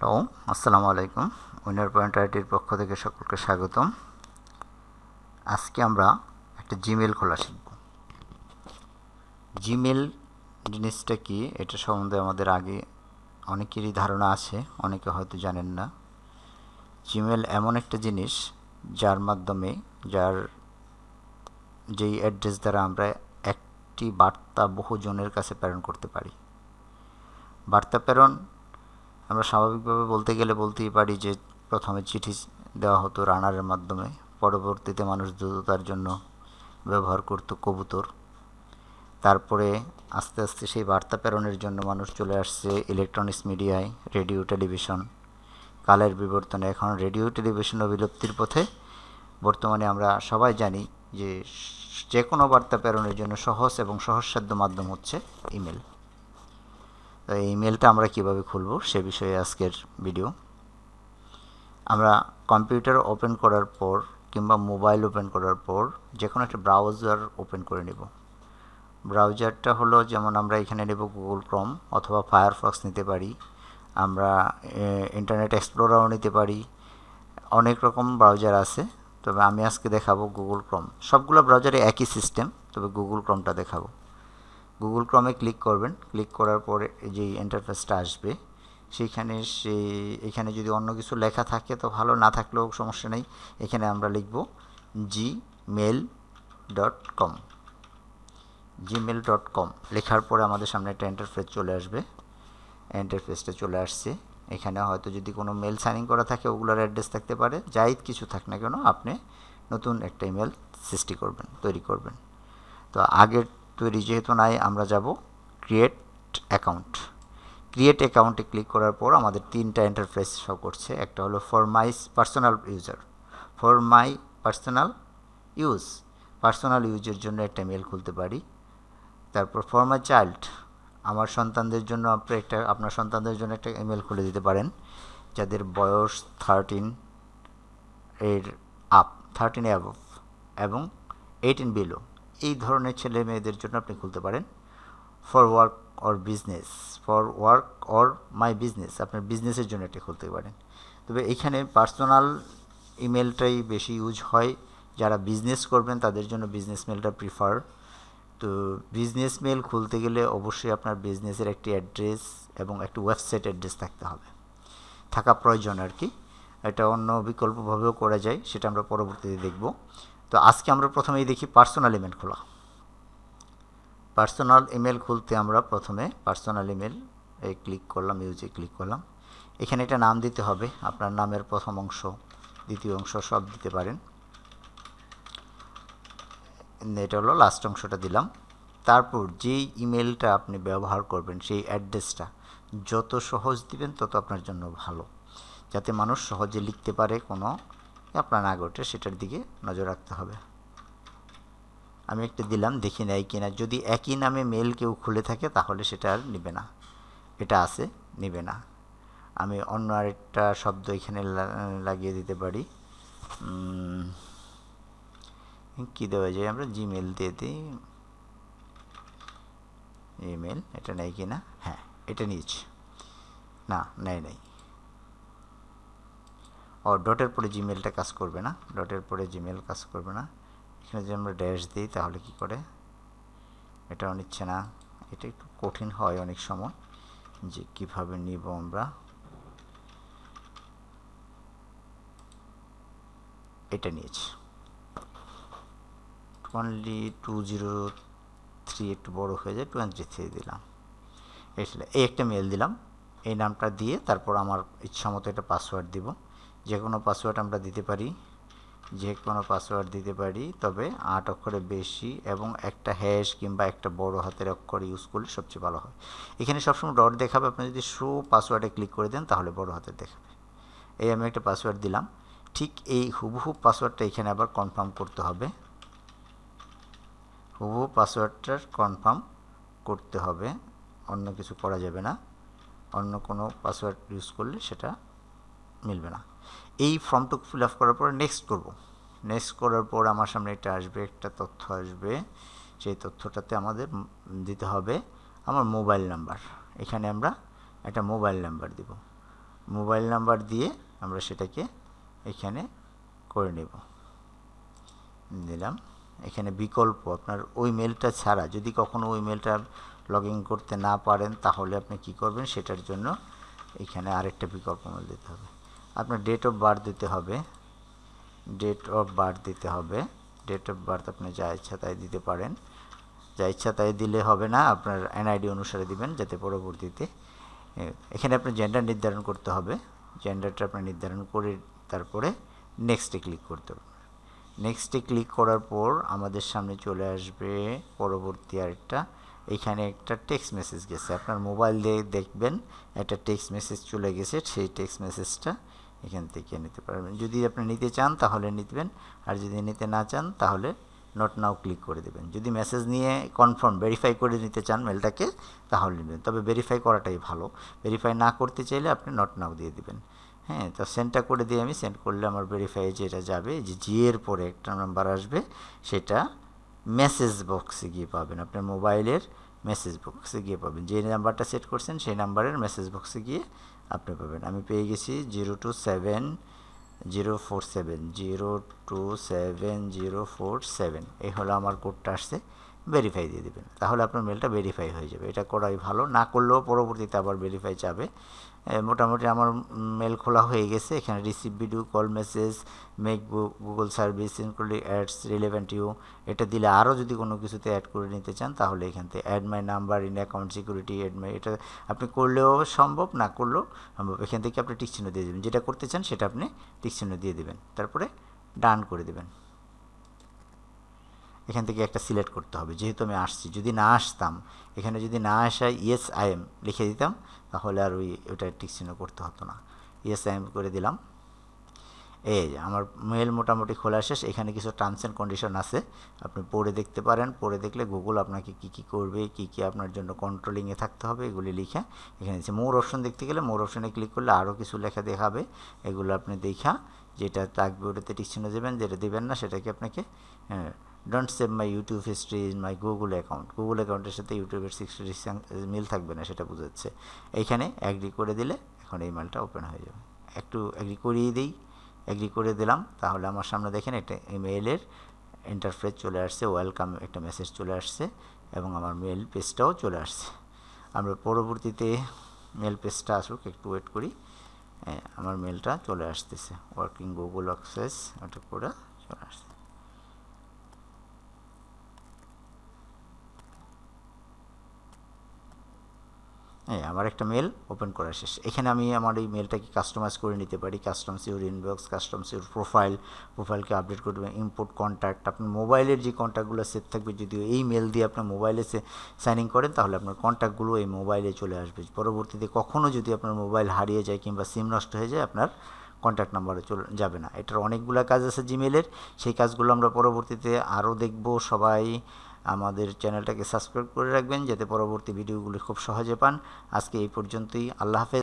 Hello, আসসালামু আলাইকুম। Winner point আইটির পক্ষ থেকে সকলকে স্বাগতম। আজকে আমরা একটা জিমেল খোলা শিখব। জিমেল জিনিসটা কি, এটা সম্বন্ধে আমাদের আগে অনেকেরই ধারণা আছে, অনেকে হয়তো জানেন না। জিমেল এমন একটা জিনিস যার মাধ্যমে, যার যেই অ্যাড্রেস দ্বারা আমরা একটি বার্তা বহুজনের কাছে প্রেরণ করতে পারি। বার্তা প্রেরণ আমরা স্বাভাবিকভাবে বলতে গেলে বলতেই পারি যে প্রথমে চিঠি দেওয়া হতো রানারের মাধ্যমে। পরবর্তীতে মানুষ দ্রুততার জন্য ব্যবহার করতো কবুতর। তারপরে আস্তে আস্তে সেই বার্তা প্রেরণের জন্য মানুষ চলে আসছে ইলেকট্রনিক্স মিডিয়ায়, রেডিও, টেলিভিশন। কালের বিবর্তনে এখন রেডিও, টেলিভিশন ও বিলুপ্তির পথে। বর্তমানে আমরা সবাই জানি যে যে কোনো বার্তা প্রেরণের জন্য সহজ এবং সহজসাধ্য মাধ্যম হচ্ছে ইমেল। এই ইমেলটা আমরা কীভাবে খুলব সে বিষয়ে আজকের ভিডিও আমরা কম্পিউটার ওপেন করার পর কিংবা মোবাইল ওপেন করার পর যে কোনো একটা ব্রাউজার ওপেন করে নেব। ব্রাউজারটা হলো যেমন আমরা এখানে নেব গুগল ক্রম অথবা ফায়ারফক্স নিতে পারি। আমরা ইন্টারনেট এক্সপ্লোরারও নিতে পারি। অনেক রকম ব্রাউজার আছে। তবে আমি আজকে দেখাবো গুগল ক্রম সবগুলো ব্রাউজারে একই সিস্টেম তবে গুগল ক্রমটা দেখাবো। গুগল ক্রমে ক্লিক করবেন। ক্লিক করার পরে যে ইন্টারফেসটা আসবে, সেইখানে সে, এখানে যদি অন্য কিছু লেখা থাকে, তো ভালো। না থাকলেও সমস্যা নেই। এখানে আমরা লিখব Gmail dot com Gmail dot com লেখার পরে আমাদের সামনে একটা ইন্টারফেস চলে আসবে। ইন্টারফেসটা চলে আসছে। এখানে হয়তো যদি কোনো মেল সাইনিং করা থাকে, ওগুলোর অ্যাড্রেস থাকতে পারে। যাই কিছু থাক না কেন, আপনি নতুন একটা ইমেল সৃষ্টি করবেন, তৈরি করবেন। তো আগের তৈরি যেহেতু নাই, আমরা যাব ক্রিয়েট অ্যাকাউন্ট ক্রিয়েট অ্যাকাউন্টে ক্লিক করার পর আমাদের তিনটা ইন্টারফেস শো করছে। একটা হলো for my personal user for my personal use personal ইউজের জন্য একটা মেল খুলতে পারি। তারপর ফর মাই চাইল্ড আমার সন্তানদের জন্য আপনি একটা, আপনার সন্তানদের জন্য একটা ইমেল খুলে দিতে পারেন, যাদের বয়স থার্টিন এর আপ থার্টিন অ্যাভ এবং এইটিন বিলো এই ধরনের ছেলে মেয়েদের জন্য আপনি খুলতে পারেন। For work or business for work or my business আপনার বিজনেসের জন্য এটা খুলতে পারেন। তবে এখানে পার্সোনাল ইমেলটাই বেশি ইউজ হয়। যারা বিজনেস করবেন, তাদের জন্য বিজনেস মেলটা প্রিফার তো বিজনেস মেল খুলতে গেলে অবশ্যই আপনার বিজনেসের একটি অ্যাড্রেস এবং একটি ওয়েবসাইট অ্যাড্রেস থাকতে হবে। থাকা প্রয়োজন আর কি। এটা অন্য বিকল্পভাবেও করা যায়, সেটা আমরা পরবর্তীতে দেখব। তো আজকে আমরা প্রথমেই দেখি পার্সোনাল ইমেল খোলা। পার্সোনাল ইমেল খুলতে আমরা প্রথমে পার্সোনাল ইমেল এই ক্লিক করলাম ইউজে ক্লিক করলাম। এখানে একটা নাম দিতে হবে, আপনার নামের প্রথম অংশ, দ্বিতীয় অংশ সব দিতে পারেন। এটা হলো লাস্ট অংশটা দিলাম। তারপর যেই ইমেলটা আপনি ব্যবহার করবেন, সেই অ্যাড্রেসটা যত সহজ দিবেন, তত আপনার জন্য ভালো। যাতে মানুষ সহজে লিখতে পারে কোনো আপনার না ঘটে সেটার দিকে নজর রাখতে হবে। আমি একটা দিলাম, দেখি নেয় কিনা। যদি একই নামে মেল কেউ খুলে থাকে, তাহলে সেটা আর নেবে না। এটা আছে, নেবে না। আমি অন্য আরেকটা শব্দ এখানে লাগিয়ে দিতে পারি। কি দেওয়া যায়? আমরা জিমেল দিয়ে দিই। ইমেল, এটা নেই কি না হ্যাঁ এটা নিয়েছি। না, নেয় নেই। ও ডটের পরে জিমেলটা কাজ করবে না। ডটের পরে জিমেল কাজ করবে না। এখানে যদি আমরা ড্যাশ দিই, তাহলে কি করে? এটাও নিচ্ছে না। এটা একটু কঠিন হয় অনেক সময় যে কীভাবে নিব আমরা। এটা নিয়েছি। অনলি টু জিরো থ্রি একটু বড়ো হয়ে যায় টোয়েন্টি থ্রি দিলাম। এই একটা মেল দিলাম। এই নামটা দিয়ে তারপর আমার ইচ্ছা মতো একটা পাসওয়ার্ড দিব। যে কোনো পাসওয়ার্ড আমরা দিতে পারি, যে কোনো পাসওয়ার্ড দিতে পারি, তবে আট অক্ষরে বেশি এবং একটা হ্যাশ কিংবা একটা বড় হাতের অক্ষর ইউজ করলে সবচেয়ে ভালো হয়। এখানে সবসময় ডট দেখাবে, আপনি যদি শো পাসওয়ার্ডে ক্লিক করে দেন তাহলে বড় হাতের দেখাবে। এই আমি একটা পাসওয়ার্ড দিলাম। ঠিক এই হুবহু পাসওয়ার্ডটা এখানে আবার কনফার্ম করতে হবে। হুবহু পাসওয়ার্ডটার কনফার্ম করতে হবে। অন্য কিছু করা যাবে না। অন্য কোনো পাসওয়ার্ড ইউজ করলে সেটা মিলবে না। এই ফর্মটুকু ফিল আপ করার পরে নেক্সট করব। নেক্সট করার পর আমার সামনে এটা আসবে, একটা তথ্য আসবে। সেই তথ্যটাতে আমাদের দিতে হবে আমার মোবাইল নাম্বার এখানে আমরা একটা মোবাইল নাম্বার দিব। মোবাইল নাম্বার দিয়ে আমরা সেটাকে এখানে করে নেব। দিলাম। এখানে বিকল্প, আপনার ওই মেলটা ছাড়া, যদি কখনো ওই মেলটা লগ করতে না পারেন, তাহলে আপনি কি করবেন? সেটার জন্য এখানে আরেকটা বিকল্প মেল দিতে হবে। আপনার ডেট অফ বার্থ দিতে হবে। ডেট অফ বার্থ দিতে হবে। ডেট অফ বার্থ আপনি যা ইচ্ছা তাই দিতে পারেন। যা ইচ্ছা তাই দিলে হবে না, আপনার এনআইডি অনুসারে দিবেন যাতে পরবর্তীতে এখানে আপনার জেন্ডার নির্ধারণ করতে হবে। জেন্ডারটা আপনার নির্ধারণ করে তারপরে নেক্সটে ক্লিক করতে হবে। নেক্সটে ক্লিক করার পর আমাদের সামনে চলে আসবে পরবর্তী আরেকটা এখানে একটা টেক্সট মেসেজ গেছে। আপনার মোবাইল দিয়ে দেখবেন, একটা টেক্সট মেসেজ চলে গেছে, সেই টেক্সট মেসেজটা এখান থেকে নিতে পারবেন। যদি আপনি নিতে চান, তাহলে নিতেবেন আর যদি নিতে না চান, তাহলে নট নাও ক্লিক করে দেবেন। যদি মেসেজ নিয়ে কনফার্ম ভেরিফাই করে নিতে চান মেলটাকে তাহলে নেবেন। তবে ভেরিফাই করাটাই ভালো। ভেরিফাই না করতে চাইলে আপনি নট নাও দিয়ে দেবেন। হ্যাঁ তো সেন্ডটা করে দিয়ে আমি সেন্ড করলে আমার ভেরিফাই যেটা যাবে, যে জি এর পরে একটা নাম্বার আসবে, সেটা মেসেজ বক্সে গিয়ে পাবেন। আপনার মোবাইলের মেসেজ বক্সে গিয়ে পাবেন। যে নাম্বারটা সেট করছেন, সেই নাম্বারের মেসেজ বক্সে গিয়ে আপনি পাবেন। আমি পেয়ে গেছি zero two seven zero four seven zero two seven zero four seven এই হলো আমার কোডটা আসছে। ভেরিফাই দিয়ে দেবেন। তাহলে আপনার মেলটা ভেরিফাই হয়ে যাবে। এটা করাই ভালো। না করলেও পরবর্তীতে আবার ভেরিফাই যাবে। মোটামুটি আমার মেল খোলা হয়ে গেছে। এখানে receive video call message make Google service including ads relevant you এটা দিলে আরও যদি কোনো কিছুতে অ্যাড করে নিতে চান, তাহলে এখান থেকে add my number in account security add my এটা আপনি করলেও সম্ভব, না করলেও সম্ভব। এখান থেকে আপনি টিকচিহ্ন দিয়ে দেবেন। যেটা করতে চান, সেটা আপনি টিকচিহ্ন দিয়ে দেবেন। তারপরে ডান করে দেবেন। এখান থেকে একটা সিলেক্ট করতে হবে। যেহেতু আমি আসছি, যদি না আসতাম, এখানে যদি না আসায় ইয়েস আই এম লিখে দিতাম, তাহলে আর ওই ওটা চিহ্ন করতে হতো না। ইয়েস আই এম করে দিলাম। এই যে, আমার মেল মোটামুটি খোলা শেষ। এখানে কিছু টার্মস অ্যান্ড কন্ডিশন আছে। আপনি পড়ে দেখতে পারেন। পড়ে দেখলে গুগল আপনাকে কি কি করবে, কি কি আপনার জন্য কন্ট্রোলিংয়ে থাকতে হবে, এগুলি লিখে এখানে দিচ্ছে। মোর অপশন দেখতে গেলে মোর অপশনে ক্লিক করলে আরও কিছু লেখা দেখাবে। এগুলো আপনি দেখা, যেটা থাকবে ওটাতে টিক চিহ্ন দেবেন, যেটা দেবেন না, সেটাকে আপনাকে হ্যাঁ don't save my YouTube history in my Google account Google অ্যাকাউন্টের সাথে ইউটিউবের সিক্সটি মিল থাকবে না, সেটা বোঝাচ্ছে এইখানে অ্যাগ্রি করে দিলে এখন এই মেলটা ওপেন হয়ে যাবে। একটু অ্যাগ্রি করিয়ে দিই। অ্যাগ্রি করে দিলাম। তাহলে আমার সামনে দেখেন একটা মেইলের ইন্টারফেস চলে আসছে ওয়েলকাম একটা মেসেজ চলে আসছে এবং আমার মেল পেজটাও চলে আসছে। আমরা পরবর্তীতে মেল পেজটা আসুক, একটু ওয়েট করি। আমার মেলটা চলে আসতেছে। ওয়ার্কিং গুগল অ্যাক্সেস ওটা করে চলে আসছে। হ্যাঁ আমার একটা মেল ওপেন করা শেষ। এখানে আমি আমার এই মেলটাকে কাস্টমাইজ করে নিতে পারি। Customs your inbox customs your profile প্রোফাইলকে update করে দেবেন ইম্পোর্ট কন্ট্যাক্ট আপনার মোবাইলের যে কন্ট্যাক্টগুলো সেট থাকবে যদি এই মেল দিয়ে আপনার মোবাইলে সে সাইন ইন করেন, তাহলে আপনার কন্ট্যাক্টগুলো এই মোবাইলে চলে আসবে। পরবর্তীতে কখনও যদি আপনার মোবাইল হারিয়ে যায় কিংবা সিম নষ্ট হয়ে যায়, আপনার কন্ট্যাক্ট নাম্বারে চলে যাবে না। এটার অনেকগুলো কাজ আছে জিমেলের সেই কাজগুলো আমরা পরবর্তীতে আরও দেখব। সবাই আমাদের চ্যানেলটাকে সাবস্ক্রাইব করে রাখবেন, যাতে পরবর্তী ভিডিওগুলি খুব সহজে পান। আজকে এই পর্যন্তই। আল্লাহ হাফেজ।